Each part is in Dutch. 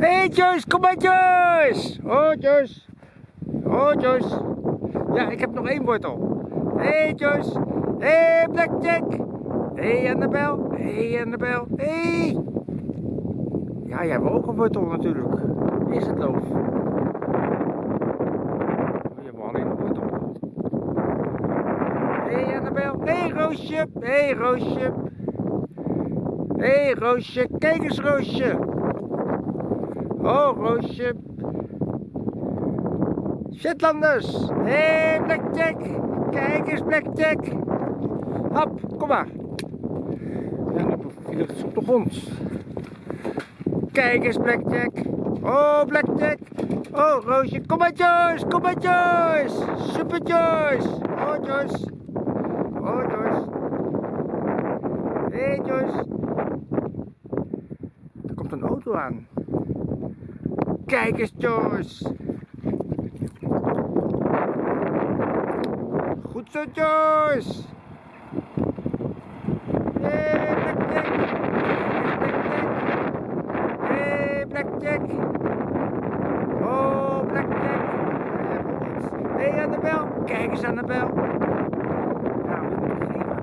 Joyce, kom Joyce! Oh Joyce! Ja, ik heb nog één wortel. hey Joyce! hey Blackjack! hey Annabel! hey Annabel! hey! Ja, jij hebt ook een wortel natuurlijk. Is het loof? Oh, je hebt alleen een wortel. hey Annabel! hey Roosje! hey Roosje! hey, Roosje, kijk eens Roosje! Oh Roosje! Shetlanders! Hé hey, Blackjack! Kijk eens Blackjack! Hap, kom maar! Ja, viel het op de grond. Kijk eens Blackjack! Oh Blackjack! Oh Roosje, kom maar Joyce! Kom maar Joyce! Super Joyce! Oh Joyce! Oh Joyce! Hé hey, Joyce! Er komt een auto aan. Kijk eens Joyce! Goed zo Joyce! Hey Blackjack! Hey Blackjack! Oh Blackjack! Hey Annabel! Kijk eens Annabel! Ja, wat moet ik geven?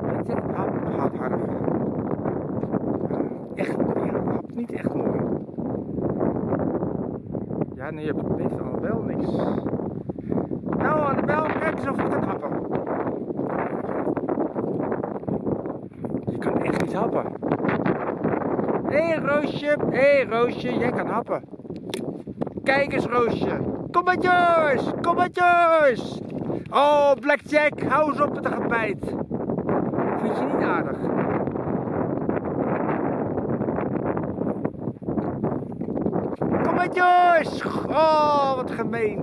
Blackjack, hap, hap harder. Echt, ja, hap niet echt mooi. Ja, nee, je weet Annabel niks. Nou, Annabel, kijk eens of je kan happen. Je kan echt niet happen. Hé hey, Roosje, hé hey, Roosje, jij kan happen. Kijk eens Roosje. Kom maar Joyce, kom maar Joyce. Oh Blackjack, hou eens op met de gebijt. Vind je niet aardig? Kom maar Joyce. Oh, wat gemeen.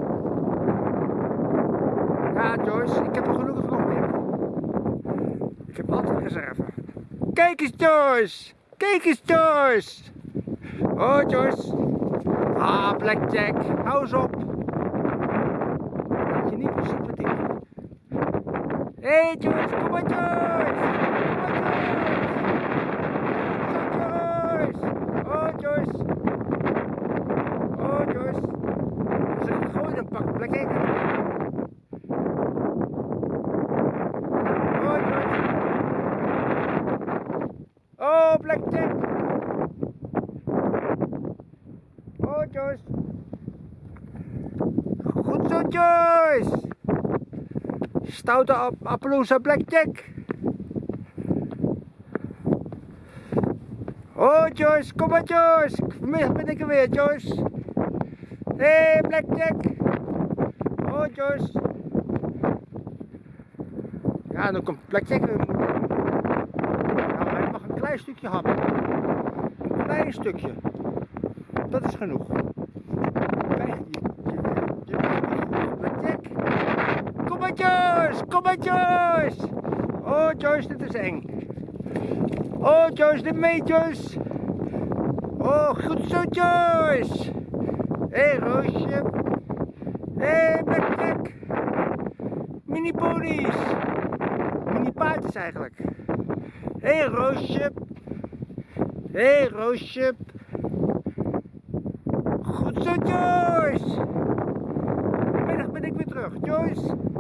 Ja Joyce, ik heb er gelukkig nog meer. Ik heb altijd reserve. Kijk eens Joyce. Kijk eens Joyce. Oh Joyce. Ah, Blackjack. Hou eens op. Vind je niet meer sympathiek? Hé hey, Joyce, kom maar Joyce. Kom maar Joyce. Oh Joyce. Oh Joyce. Zeg ik gooi dan pak Blackjack. Oh Joyce. Oh Blackjack. Oh Joyce. Goed zo Joyce. Stoute ap Appaloosa Blackjack. Oh Joyce, kom maar Joyce. Vanmiddag ben ik er weer Joyce. Hé hey, Blackjack. Oh Joyce. Ja, dan komt Blackjack weer. Nou, hij mag een klein stukje happen. Een klein stukje. Dat is genoeg. Kijk, je. Kom maar Joyce, kom maar Joyce. Oh Joyce, dit is eng. Oh Joyce, dit mee Joyce. Oh, goed zo Joyce. Hé hey, Roosje. Hé hey, Blackjack. Mini ponies. Mini paardjes eigenlijk. Hé hey, Roosje. Hé hey, Roosje. Goed zo Joyce. Vanmiddag ben ik weer terug. Joyce.